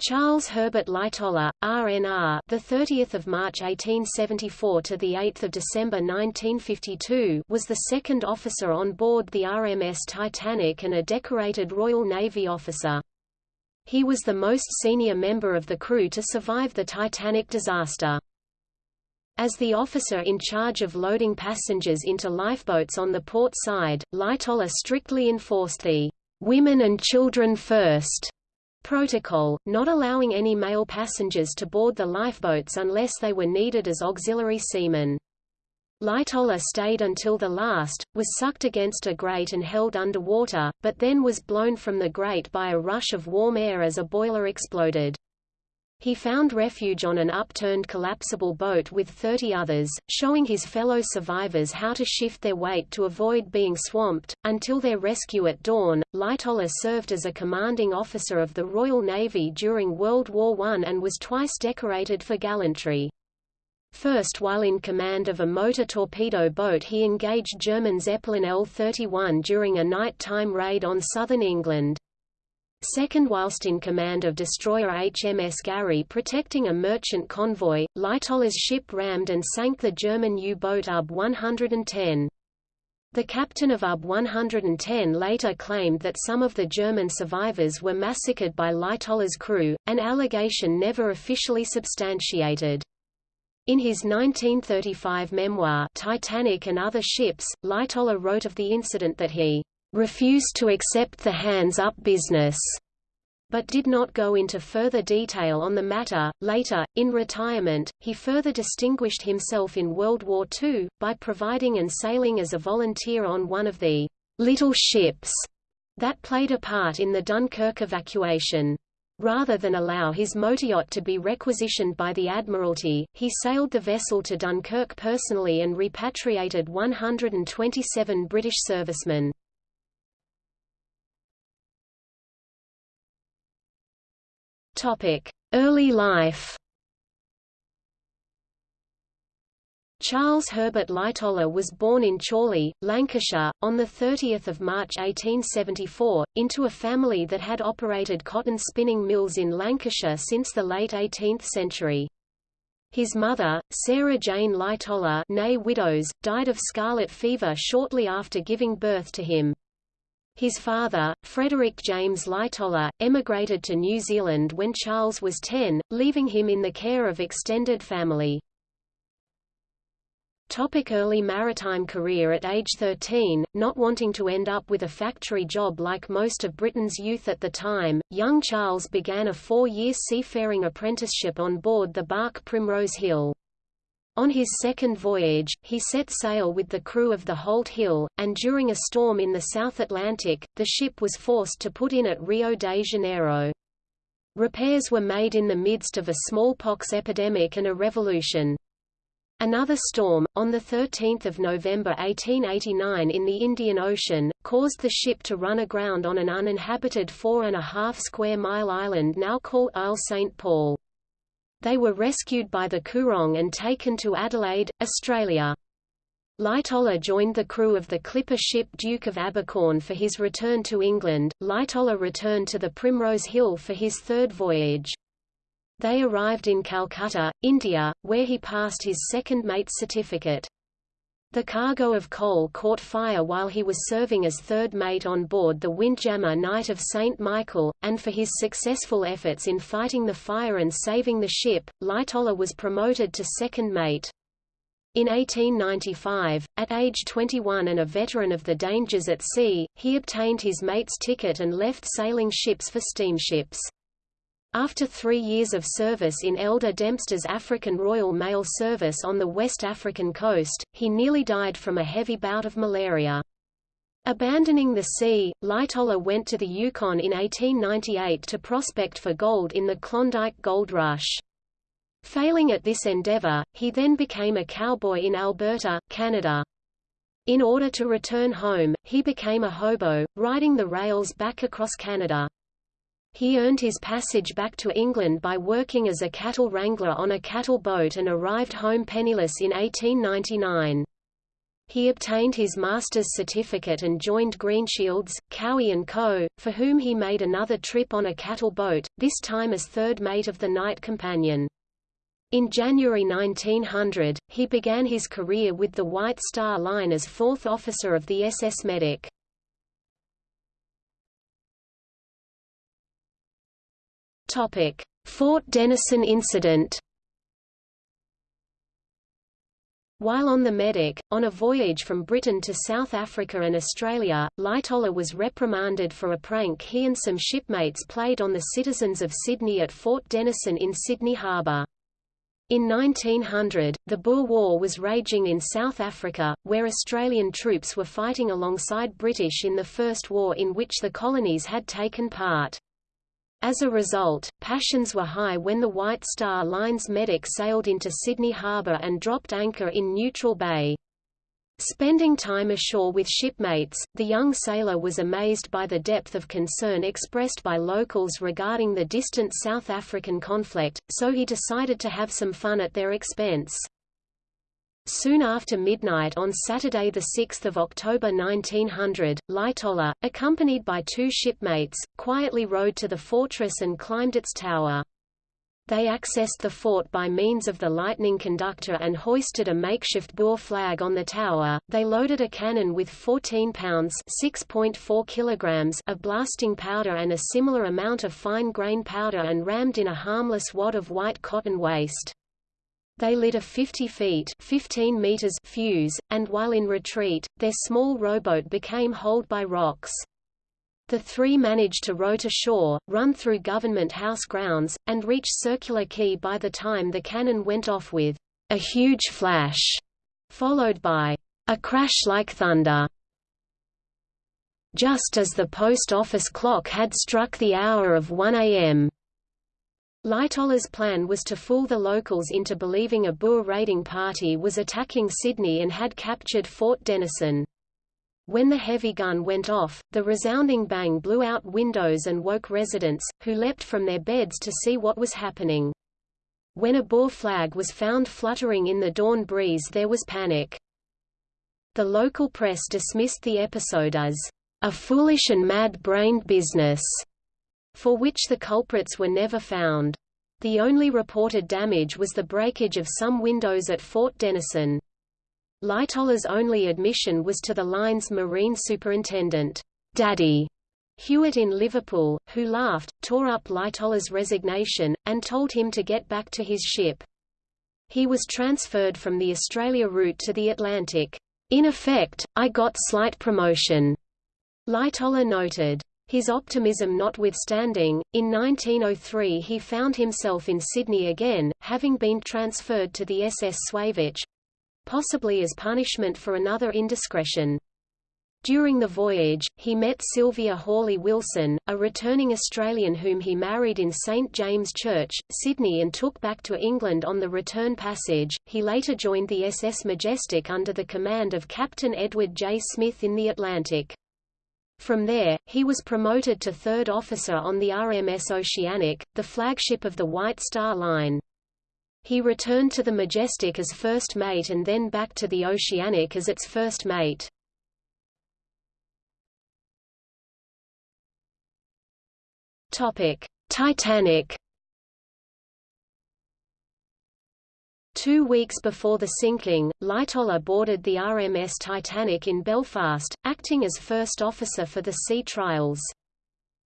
Charles Herbert Lightoller, RNR, the 30th of March 1874 to the 8th of December 1952, was the second officer on board the RMS Titanic and a decorated Royal Navy officer. He was the most senior member of the crew to survive the Titanic disaster. As the officer in charge of loading passengers into lifeboats on the port side, Lightoller strictly enforced the "women and children first protocol, not allowing any male passengers to board the lifeboats unless they were needed as auxiliary seamen. Lightoller stayed until the last, was sucked against a grate and held under water, but then was blown from the grate by a rush of warm air as a boiler exploded. He found refuge on an upturned collapsible boat with 30 others, showing his fellow survivors how to shift their weight to avoid being swamped. Until their rescue at dawn, Lightoller served as a commanding officer of the Royal Navy during World War I and was twice decorated for gallantry. First while in command of a motor torpedo boat he engaged German Zeppelin L-31 during a night-time raid on southern England. Second whilst in command of destroyer HMS Garry protecting a merchant convoy, Lightoller's ship rammed and sank the German U-boat UB-110. The captain of UB-110 later claimed that some of the German survivors were massacred by Lightoller's crew, an allegation never officially substantiated. In his 1935 memoir Titanic and Other Ships, Lightoller wrote of the incident that he refused to accept the hands-up business, but did not go into further detail on the matter. Later, in retirement, he further distinguished himself in World War II, by providing and sailing as a volunteer on one of the little ships that played a part in the Dunkirk evacuation. Rather than allow his motoryacht to be requisitioned by the Admiralty, he sailed the vessel to Dunkirk personally and repatriated 127 British servicemen. Early life. Charles Herbert Lightoller was born in Chorley, Lancashire, on 30 March 1874, into a family that had operated cotton spinning mills in Lancashire since the late 18th century. His mother, Sarah Jane Lightoller Widows, died of scarlet fever shortly after giving birth to him. His father, Frederick James Lightoller, emigrated to New Zealand when Charles was 10, leaving him in the care of extended family. Topic early maritime career At age 13, not wanting to end up with a factory job like most of Britain's youth at the time, young Charles began a four-year seafaring apprenticeship on board the bark Primrose Hill. On his second voyage, he set sail with the crew of the Holt Hill, and during a storm in the South Atlantic, the ship was forced to put in at Rio de Janeiro. Repairs were made in the midst of a smallpox epidemic and a revolution. Another storm, on 13 November 1889 in the Indian Ocean, caused the ship to run aground on an uninhabited four-and-a-half square mile island now called Isle St. Paul. They were rescued by the Coorong and taken to Adelaide, Australia. Lightoller joined the crew of the clipper ship Duke of Abercorn for his return to England. Lightoller returned to the Primrose Hill for his third voyage. They arrived in Calcutta, India, where he passed his second mate's certificate. The cargo of coal caught fire while he was serving as third mate on board the Windjammer Knight of St. Michael, and for his successful efforts in fighting the fire and saving the ship, Lightoller was promoted to second mate. In 1895, at age 21 and a veteran of the dangers at sea, he obtained his mate's ticket and left sailing ships for steamships. After three years of service in Elder Dempster's African Royal Mail Service on the West African coast, he nearly died from a heavy bout of malaria. Abandoning the sea, Lightoller went to the Yukon in 1898 to prospect for gold in the Klondike Gold Rush. Failing at this endeavor, he then became a cowboy in Alberta, Canada. In order to return home, he became a hobo, riding the rails back across Canada. He earned his passage back to England by working as a cattle wrangler on a cattle boat and arrived home penniless in 1899. He obtained his master's certificate and joined Greenshields, Cowie & Co., for whom he made another trip on a cattle boat, this time as third mate of the Knight Companion. In January 1900, he began his career with the White Star Line as fourth officer of the SS Medic. Fort Denison incident While on the Medic, on a voyage from Britain to South Africa and Australia, Lightoller was reprimanded for a prank he and some shipmates played on the citizens of Sydney at Fort Denison in Sydney Harbour. In 1900, the Boer War was raging in South Africa, where Australian troops were fighting alongside British in the First War in which the colonies had taken part. As a result, passions were high when the White Star Line's medic sailed into Sydney Harbour and dropped anchor in Neutral Bay. Spending time ashore with shipmates, the young sailor was amazed by the depth of concern expressed by locals regarding the distant South African conflict, so he decided to have some fun at their expense. Soon after midnight on Saturday 6 October 1900, Lightoller, accompanied by two shipmates, quietly rowed to the fortress and climbed its tower. They accessed the fort by means of the lightning conductor and hoisted a makeshift Boer flag on the tower. They loaded a cannon with 14 pounds (6.4 kilograms) of blasting powder and a similar amount of fine grain powder and rammed in a harmless wad of white cotton waste. They lit a 50 feet 15 meters fuse, and while in retreat, their small rowboat became holed by rocks. The three managed to row to shore, run through Government House grounds, and reach Circular Quay by the time the cannon went off with a huge flash, followed by a crash like thunder. Just as the post office clock had struck the hour of 1 a.m. Lightoller's plan was to fool the locals into believing a Boer raiding party was attacking Sydney and had captured Fort Denison. When the heavy gun went off, the resounding bang blew out windows and woke residents, who leapt from their beds to see what was happening. When a Boer flag was found fluttering in the dawn breeze there was panic. The local press dismissed the episode as a foolish and mad-brained business for which the culprits were never found. The only reported damage was the breakage of some windows at Fort Denison. Lightoller's only admission was to the line's marine superintendent, Daddy Hewitt in Liverpool, who laughed, tore up Lightoller's resignation, and told him to get back to his ship. He was transferred from the Australia route to the Atlantic. In effect, I got slight promotion, Lightoller noted. His optimism notwithstanding, in 1903 he found himself in Sydney again, having been transferred to the SS Suevic—possibly as punishment for another indiscretion. During the voyage, he met Sylvia Hawley Wilson, a returning Australian whom he married in St James Church, Sydney and took back to England on the return passage. He later joined the SS Majestic under the command of Captain Edward J. Smith in the Atlantic. From there, he was promoted to third officer on the RMS Oceanic, the flagship of the White Star Line. He returned to the Majestic as first mate and then back to the Oceanic as its first mate. Titanic Two weeks before the sinking, Lightoller boarded the RMS Titanic in Belfast, acting as first officer for the sea trials.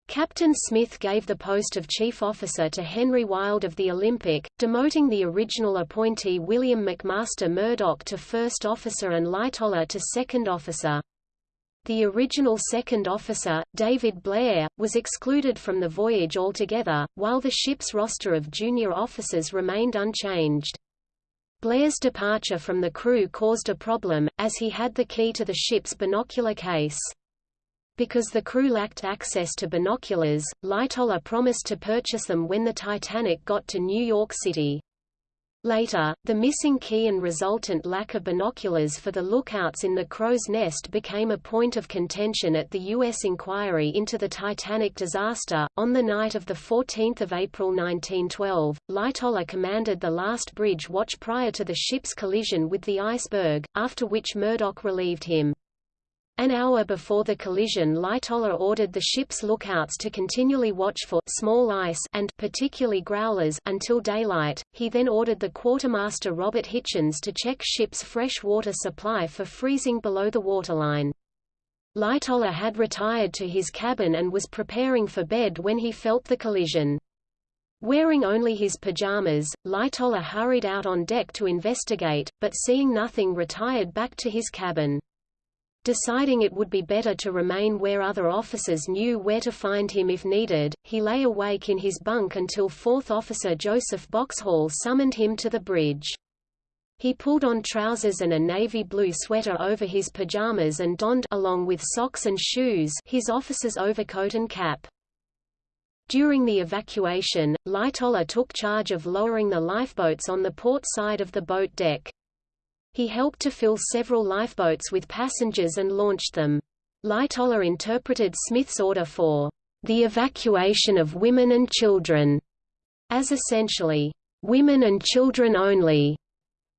Captain Smith gave the post of chief officer to Henry Wilde of the Olympic, demoting the original appointee William McMaster Murdoch to first officer and Lightoller to second officer. The original second officer, David Blair, was excluded from the voyage altogether, while the ship's roster of junior officers remained unchanged. Blair's departure from the crew caused a problem, as he had the key to the ship's binocular case. Because the crew lacked access to binoculars, Lightoller promised to purchase them when the Titanic got to New York City. Later, the missing key and resultant lack of binoculars for the lookouts in the crow's nest became a point of contention at the U.S. inquiry into the Titanic disaster. On the night of 14 April 1912, Lightoller commanded the last bridge watch prior to the ship's collision with the iceberg, after which Murdoch relieved him. An hour before the collision Lightoller ordered the ship's lookouts to continually watch for small ice and particularly growlers until daylight. He then ordered the quartermaster Robert Hichens to check ship's fresh water supply for freezing below the waterline. Lightoller had retired to his cabin and was preparing for bed when he felt the collision. Wearing only his pajamas, Lightoller hurried out on deck to investigate, but seeing nothing retired back to his cabin. Deciding it would be better to remain where other officers knew where to find him if needed, he lay awake in his bunk until 4th Officer Joseph Boxhall summoned him to the bridge. He pulled on trousers and a navy blue sweater over his pajamas and donned along with socks and shoes his officer's overcoat and cap. During the evacuation, Lightoller took charge of lowering the lifeboats on the port side of the boat deck. He helped to fill several lifeboats with passengers and launched them. Lightoller interpreted Smith's order for the evacuation of women and children as essentially women and children only.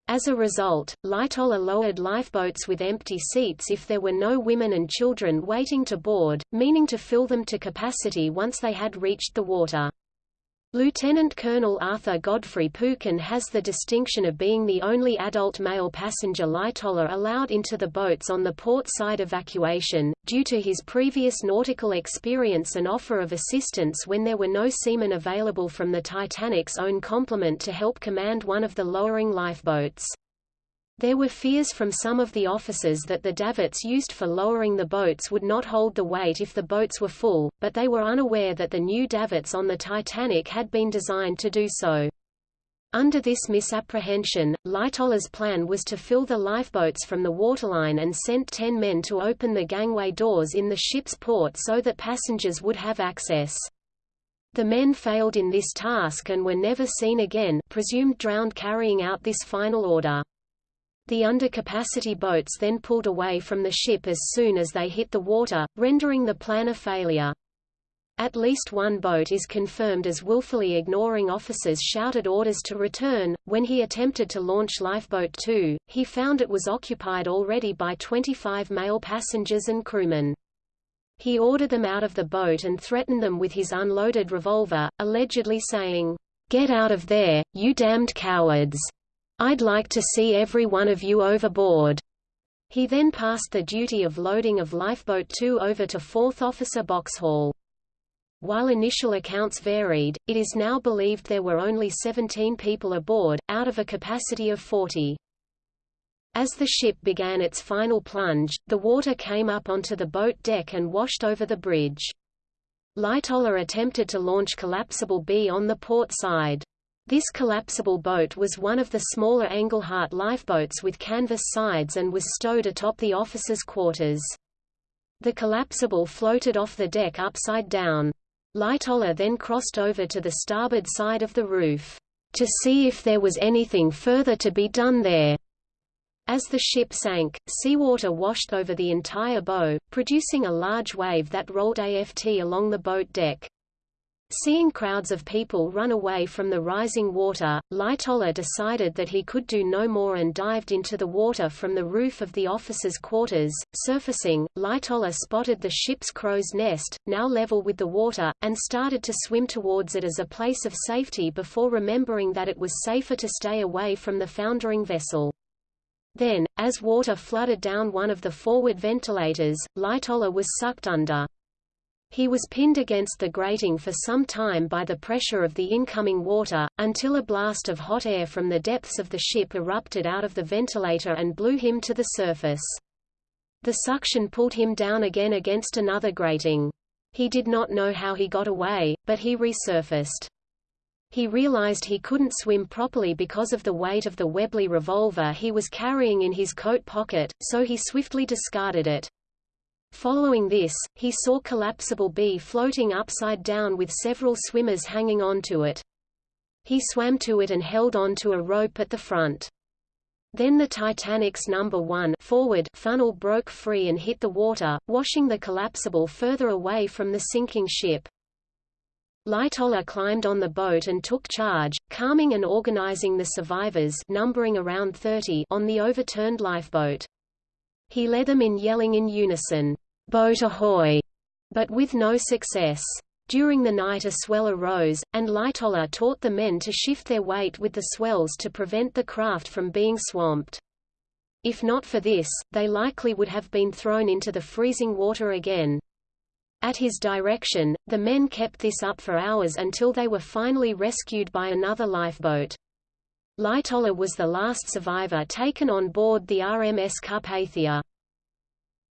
As a result, Lightoller lowered lifeboats with empty seats if there were no women and children waiting to board, meaning to fill them to capacity once they had reached the water. Lieutenant Colonel Arthur Godfrey Peuchen has the distinction of being the only adult male passenger Lightoller allowed into the boats on the port side evacuation, due to his previous nautical experience and offer of assistance when there were no seamen available from the Titanic's own complement to help command one of the lowering lifeboats. There were fears from some of the officers that the davits used for lowering the boats would not hold the weight if the boats were full, but they were unaware that the new davits on the Titanic had been designed to do so. Under this misapprehension, Lightoller's plan was to fill the lifeboats from the waterline and sent ten men to open the gangway doors in the ship's port so that passengers would have access. The men failed in this task and were never seen again presumed drowned carrying out this final order. The undercapacity boats then pulled away from the ship as soon as they hit the water, rendering the plan a failure. At least one boat is confirmed as willfully ignoring officers' shouted orders to return. When he attempted to launch Lifeboat 2, he found it was occupied already by 25 male passengers and crewmen. He ordered them out of the boat and threatened them with his unloaded revolver, allegedly saying, Get out of there, you damned cowards! I'd like to see every one of you overboard. He then passed the duty of loading of Lifeboat 2 over to 4th Officer Boxhall. While initial accounts varied, it is now believed there were only 17 people aboard, out of a capacity of 40. As the ship began its final plunge, the water came up onto the boat deck and washed over the bridge. Lightoller attempted to launch Collapsible B on the port side. This collapsible boat was one of the smaller Engelhardt lifeboats with canvas sides and was stowed atop the officers' quarters. The collapsible floated off the deck upside down. Lightoller then crossed over to the starboard side of the roof, to see if there was anything further to be done there. As the ship sank, seawater washed over the entire bow, producing a large wave that rolled aft along the boat deck. Seeing crowds of people run away from the rising water, Lightoller decided that he could do no more and dived into the water from the roof of the officers' quarters. Surfacing, Lightoller spotted the ship's crow's nest, now level with the water, and started to swim towards it as a place of safety before remembering that it was safer to stay away from the foundering vessel. Then, as water flooded down one of the forward ventilators, Lightoller was sucked under. He was pinned against the grating for some time by the pressure of the incoming water, until a blast of hot air from the depths of the ship erupted out of the ventilator and blew him to the surface. The suction pulled him down again against another grating. He did not know how he got away, but he resurfaced. He realized he couldn't swim properly because of the weight of the Webley revolver he was carrying in his coat pocket, so he swiftly discarded it. Following this, he saw Collapsible B floating upside down with several swimmers hanging on to it. He swam to it and held on to a rope at the front. Then the Titanic's number 1 forward funnel broke free and hit the water, washing the collapsible further away from the sinking ship. Lightoller climbed on the boat and took charge, calming and organizing the survivors numbering around 30 on the overturned lifeboat. He led them in yelling in unison, "'Boat ahoy!' but with no success. During the night a swell arose, and Lightoller taught the men to shift their weight with the swells to prevent the craft from being swamped. If not for this, they likely would have been thrown into the freezing water again. At his direction, the men kept this up for hours until they were finally rescued by another lifeboat. Lightoller was the last survivor taken on board the RMS Carpathia.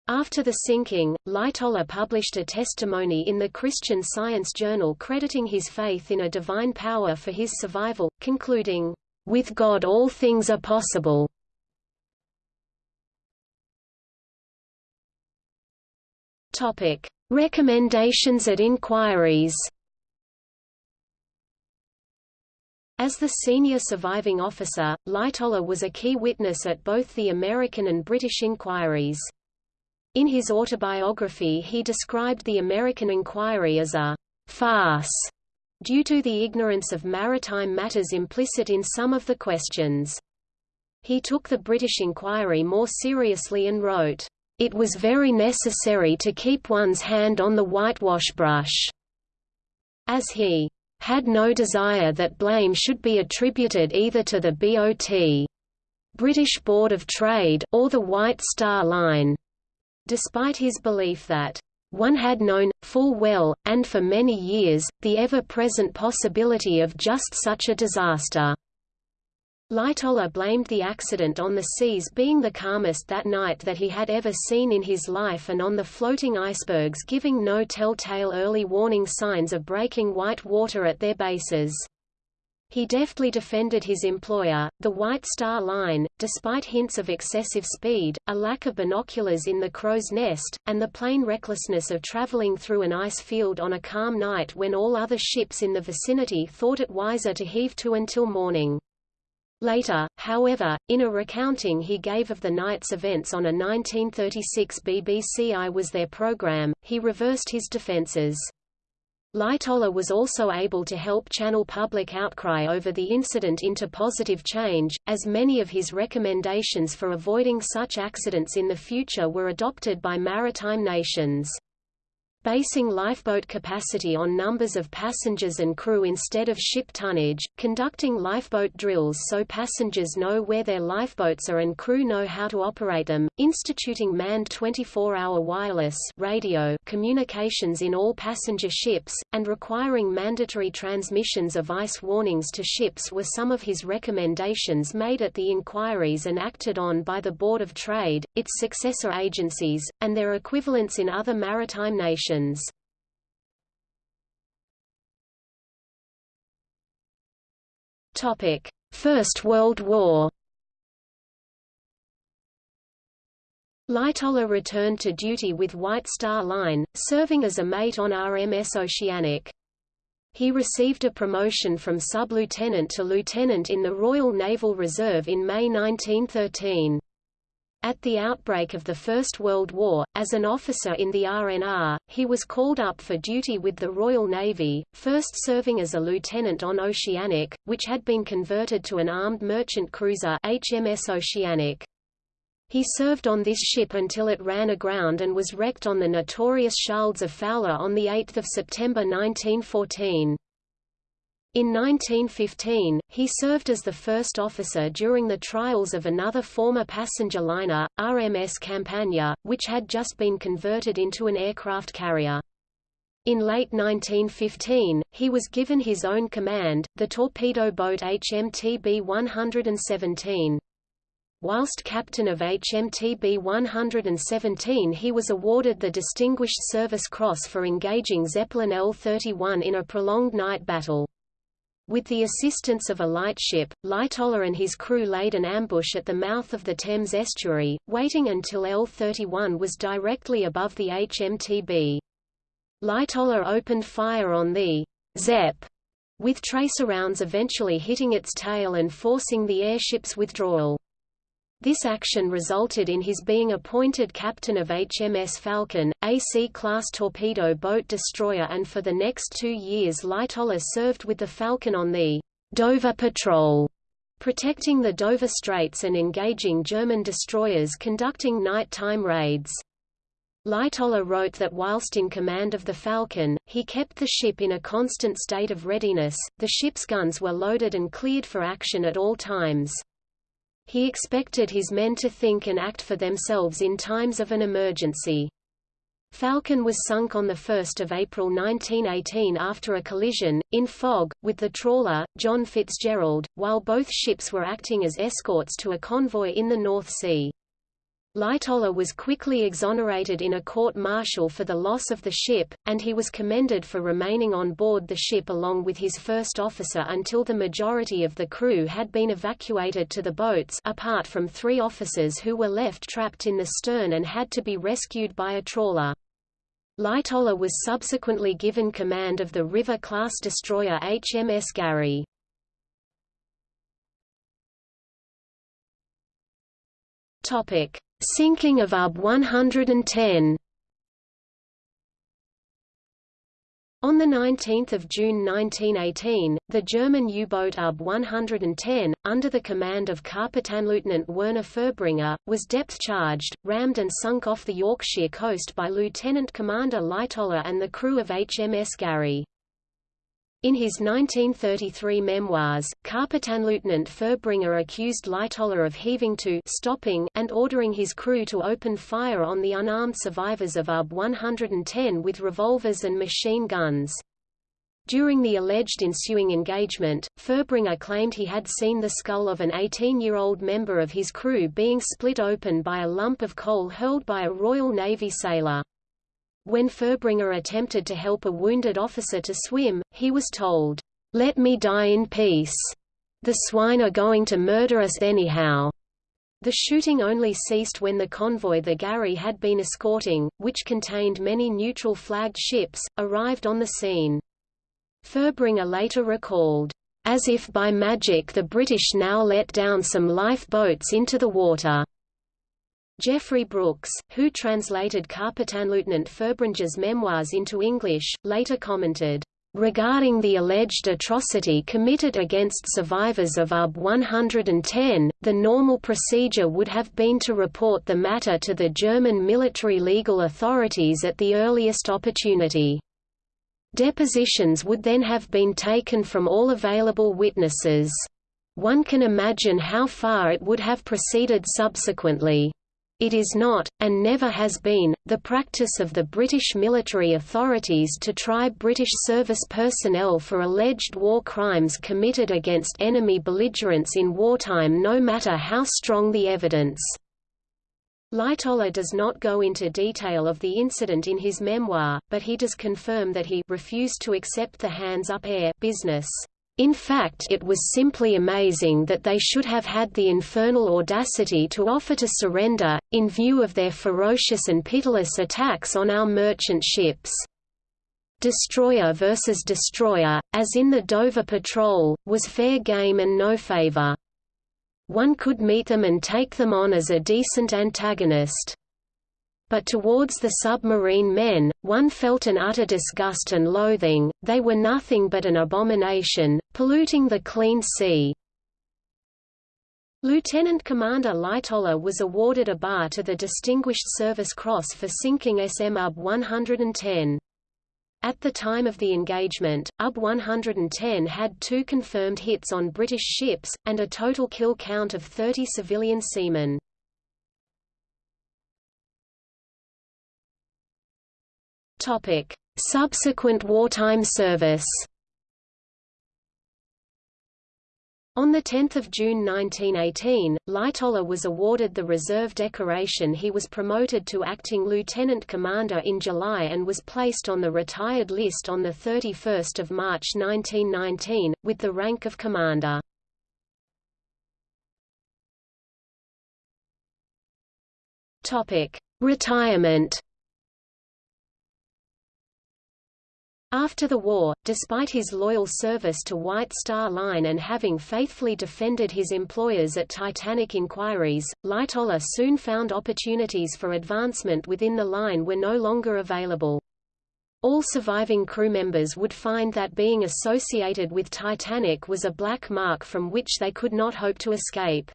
After the sinking, Lightoller published a testimony in the Christian Science Journal crediting his faith in a divine power for his survival, concluding, "...with God all things are possible." Topic: Recommendations at inquiries. As the senior surviving officer, Lightoller was a key witness at both the American and British inquiries. In his autobiography he described the American inquiry as a farce due to the ignorance of maritime matters implicit in some of the questions. He took the British inquiry more seriously and wrote, "...it was very necessary to keep one's hand on the whitewash brush," as he had no desire that blame should be attributed either to the BOT British Board of Trade or the White Star Line despite his belief that one had known, full well, and for many years, the ever-present possibility of just such a disaster. Lightoller blamed the accident on the seas being the calmest that night that he had ever seen in his life and on the floating icebergs giving no telltale early warning signs of breaking white water at their bases. He deftly defended his employer, the White Star Line, despite hints of excessive speed, a lack of binoculars in the crow's nest, and the plain recklessness of traveling through an ice field on a calm night when all other ships in the vicinity thought it wiser to heave to until morning. Later, however, in a recounting he gave of the night's events on a 1936 BBC I Was There program, he reversed his defences. Lightoller was also able to help channel public outcry over the incident into positive change, as many of his recommendations for avoiding such accidents in the future were adopted by maritime nations. Basing lifeboat capacity on numbers of passengers and crew instead of ship tonnage, conducting lifeboat drills so passengers know where their lifeboats are and crew know how to operate them, instituting manned 24-hour wireless radio communications in all passenger ships, and requiring mandatory transmissions of ice warnings to ships were some of his recommendations made at the inquiries and acted on by the Board of Trade, its successor agencies, and their equivalents in other maritime nations. Topic: First World War. Lightoller returned to duty with White Star Line, serving as a mate on RMS Oceanic. He received a promotion from sub-lieutenant to lieutenant in the Royal Naval Reserve in May 1913. At the outbreak of the First World War, as an officer in the RNR, he was called up for duty with the Royal Navy, first serving as a lieutenant on Oceanic, which had been converted to an armed merchant cruiser HMS Oceanic. He served on this ship until it ran aground and was wrecked on the notorious Shaalds of Foula on 8 September 1914. In 1915, he served as the first officer during the trials of another former passenger liner, RMS Campania, which had just been converted into an aircraft carrier. In late 1915, he was given his own command, the torpedo boat HMTB 117. Whilst captain of HMTB 117 he was awarded the Distinguished Service Cross for engaging Zeppelin L-31 in a prolonged night battle. With the assistance of a lightship, Lightoller and his crew laid an ambush at the mouth of the Thames estuary, waiting until L-31 was directly above the HMTB. Lightoller opened fire on the Zepp with tracer rounds eventually hitting its tail and forcing the airship's withdrawal. This action resulted in his being appointed captain of HMS Falcon, a C-class torpedo boat destroyer and for the next two years Lightoller served with the Falcon on the Dover Patrol, protecting the Dover Straits and engaging German destroyers conducting night-time raids. Lightoller wrote that whilst in command of the Falcon, he kept the ship in a constant state of readiness, the ship's guns were loaded and cleared for action at all times. He expected his men to think and act for themselves in times of an emergency. Falcon was sunk on 1 April 1918 after a collision, in fog, with the trawler, John Fitzgerald, while both ships were acting as escorts to a convoy in the North Sea. Lightoller was quickly exonerated in a court-martial for the loss of the ship, and he was commended for remaining on board the ship along with his first officer until the majority of the crew had been evacuated to the boats apart from three officers who were left trapped in the stern and had to be rescued by a trawler. Lightoller was subsequently given command of the River-class destroyer HMS Garry. Topic: Sinking of UB 110 On 19 June 1918, the German U-boat UB 110, under the command of Kapitänleutnant Werner Furbringer, was depth-charged, rammed and sunk off the Yorkshire coast by Lieutenant Commander Lightoller and the crew of HMS Garry. In his 1933 memoirs, Kapitänleutnant Furbringer accused Lightoller of heaving to stopping and ordering his crew to open fire on the unarmed survivors of UB 110 with revolvers and machine guns. During the alleged ensuing engagement, Furbringer claimed he had seen the skull of an 18-year-old member of his crew being split open by a lump of coal hurled by a Royal Navy sailor. When Furbringer attempted to help a wounded officer to swim, he was told, "'Let me die in peace. The swine are going to murder us anyhow.'" The shooting only ceased when the convoy the Garry had been escorting, which contained many neutral-flagged ships, arrived on the scene. Furbringer later recalled, "...as if by magic the British now let down some lifeboats into the water." Geoffrey Brooks, who translated Kapitänleutnant Furbringer's memoirs into English, later commented, Regarding the alleged atrocity committed against survivors of UB 110, the normal procedure would have been to report the matter to the German military legal authorities at the earliest opportunity. Depositions would then have been taken from all available witnesses. One can imagine how far it would have proceeded subsequently. It is not, and never has been, the practice of the British military authorities to try British service personnel for alleged war crimes committed against enemy belligerents in wartime no matter how strong the evidence. Lightoller does not go into detail of the incident in his memoir, but he does confirm that he refused to accept the hands-up air business. In fact it was simply amazing that they should have had the infernal audacity to offer to surrender, in view of their ferocious and pitiless attacks on our merchant ships. Destroyer versus destroyer, as in the Dover Patrol, was fair game and no favor. One could meet them and take them on as a decent antagonist but towards the submarine men, one felt an utter disgust and loathing, they were nothing but an abomination, polluting the clean sea. Lieutenant Commander Lightoller was awarded a bar to the Distinguished Service Cross for sinking SM UB 110. At the time of the engagement, UB 110 had two confirmed hits on British ships, and a total kill count of 30 civilian seamen. Topic: Subsequent wartime service. On 10 June 1918, Lightoller was awarded the Reserve Decoration he was promoted to acting lieutenant commander in July and was placed on the retired list on 31 March 1919, with the rank of commander. Retirement After the war, despite his loyal service to White Star Line and having faithfully defended his employers at Titanic inquiries, Lightoller soon found opportunities for advancement within the line were no longer available. All surviving crew members would find that being associated with Titanic was a black mark from which they could not hope to escape.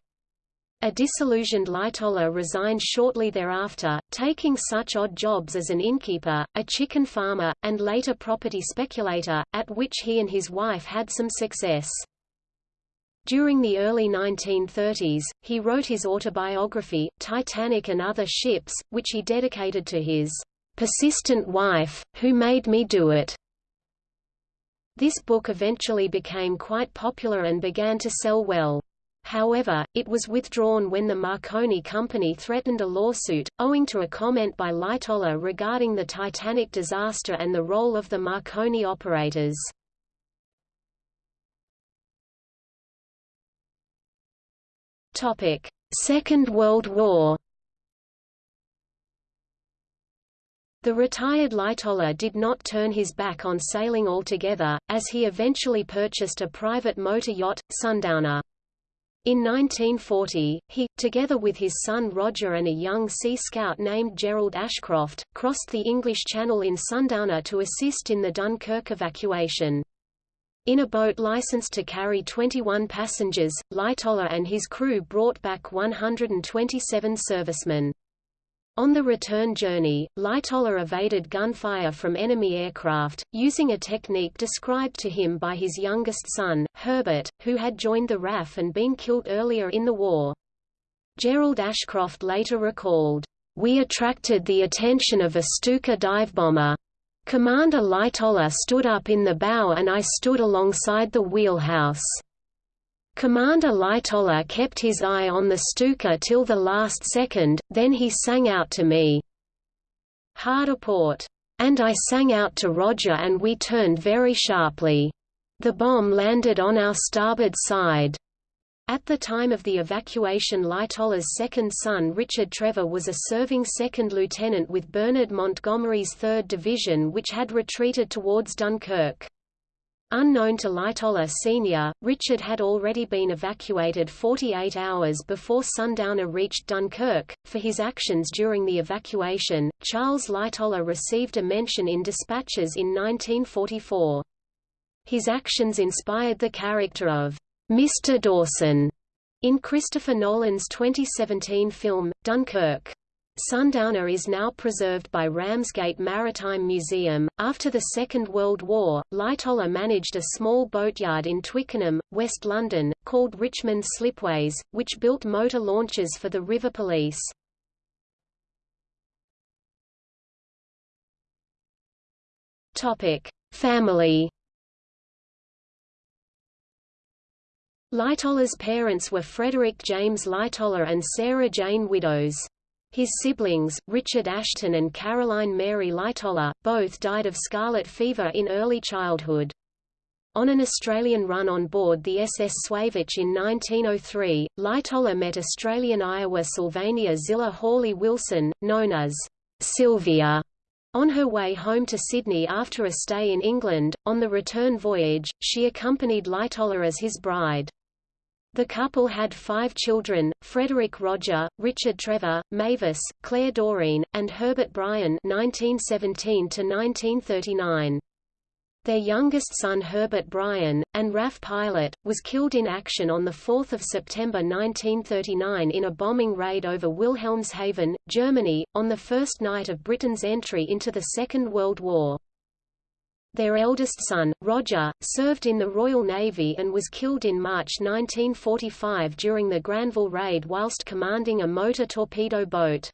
A disillusioned Lightoller resigned shortly thereafter, taking such odd jobs as an innkeeper, a chicken farmer, and later property speculator, at which he and his wife had some success. During the early 1930s, he wrote his autobiography, Titanic and Other Ships, which he dedicated to his persistent wife, who made me do it. This book eventually became quite popular and began to sell well. However, it was withdrawn when the Marconi Company threatened a lawsuit, owing to a comment by Lightoller regarding the Titanic disaster and the role of the Marconi operators. Second World War The retired Lightoller did not turn his back on sailing altogether, as he eventually purchased a private motor yacht, Sundowner. In 1940, he, together with his son Roger and a young Sea Scout named Gerald Ashcroft, crossed the English Channel in Sundowner to assist in the Dunkirk evacuation. In a boat licensed to carry 21 passengers, Lightoller and his crew brought back 127 servicemen. On the return journey, Lightoller evaded gunfire from enemy aircraft, using a technique described to him by his youngest son, Herbert, who had joined the RAF and been killed earlier in the war. Gerald Ashcroft later recalled, "...we attracted the attention of a Stuka divebomber. Commander Lightoller stood up in the bow and I stood alongside the wheelhouse." Commander Lightoller kept his eye on the Stuka till the last second, then he sang out to me. Hard a port. And I sang out to Roger and we turned very sharply. The bomb landed on our starboard side. At the time of the evacuation Lightoller's second son Richard Trevor was a serving second lieutenant with Bernard Montgomery's 3rd Division which had retreated towards Dunkirk. Unknown to Lightoller Sr., Richard had already been evacuated 48 hours before Sundowner reached Dunkirk. For his actions during the evacuation, Charles Lightoller received a mention in dispatches in 1944. His actions inspired the character of Mr. Dawson in Christopher Nolan's 2017 film, Dunkirk. Sundowner is now preserved by Ramsgate Maritime Museum. After the Second World War, Lightoller managed a small boatyard in Twickenham, West London, called Richmond Slipways, which built motor launches for the River Police. Topic: Family. Lightoller's parents were Frederick James Lightoller and Sarah Jane Widows. His siblings, Richard Ashton and Caroline Mary Lightoller, both died of scarlet fever in early childhood. On an Australian run on board the SS Suevic in 1903, Lightoller met Australian Iowa Sylvania Zillah Hawley Wilson, known as Sylvia, on her way home to Sydney after a stay in England. On the return voyage, she accompanied Lightoller as his bride. The couple had five children, Frederick Roger, Richard Trevor, Mavis, Claire Doreen, and Herbert Bryan 1917 Their youngest son Herbert Bryan, and RAF pilot, was killed in action on 4 September 1939 in a bombing raid over Wilhelmshaven, Germany, on the first night of Britain's entry into the Second World War. Their eldest son, Roger, served in the Royal Navy and was killed in March 1945 during the Granville Raid whilst commanding a motor torpedo boat.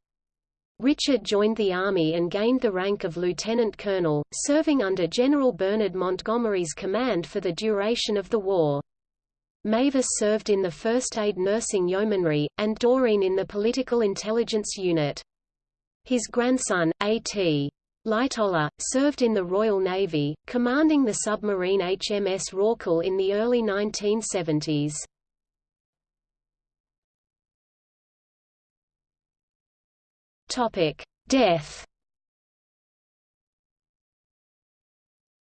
Richard joined the Army and gained the rank of lieutenant colonel, serving under General Bernard Montgomery's command for the duration of the war. Mavis served in the First Aid Nursing Yeomanry, and Doreen in the Political Intelligence Unit. His grandson, A.T. Lightoller, served in the Royal Navy, commanding the submarine HMS Rorqual in the early 1970s. Topic: Death.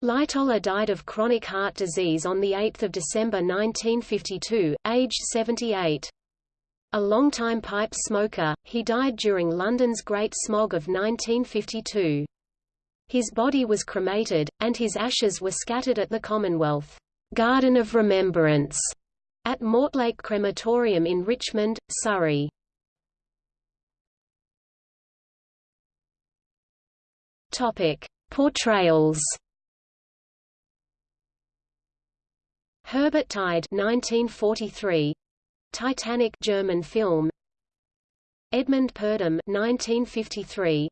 Lightoller died of chronic heart disease on 8 December 1952, aged 78. A longtime pipe smoker, he died during London's Great Smog of 1952. His body was cremated, and his ashes were scattered at the Commonwealth Garden of Remembrance at Mortlake Crematorium in Richmond, Surrey. Topic: Portrayals. Herbert Tiede 1943 Titanic German film Edmund Purdom 1953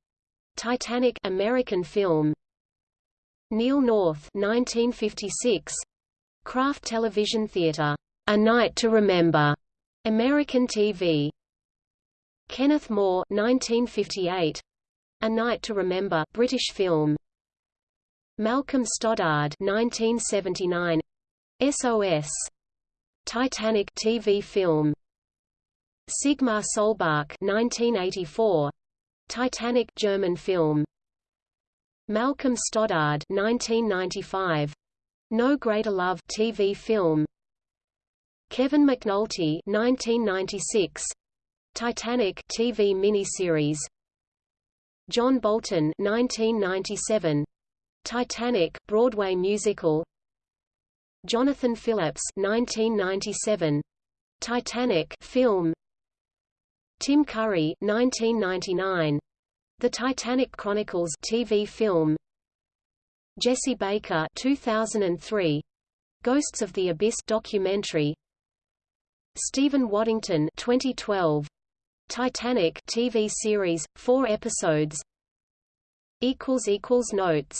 Titanic American film. Neil North 1956 Kraft Television Theatre A Night to Remember. American TV Kenneth More 1958 A Night to Remember British film. Malcolm Stoddard 1979 SOS Titanic TV film. Sigmar Solbach 1984 Titanic German film. Malcolm Stoddard 1995 No Greater Love TV film. Kevin McNulty 1996 Titanic TV miniseries. John Bolton 1997 Titanic Broadway musical. Jonathan Phillips 1997 Titanic film Tim Curry 1999 The Titanic Chronicles TV film. Jesse Baker 2003 Ghosts of the Abyss documentary. Stephen Waddington 2012 Titanic TV series 4 episodes. Equals equals notes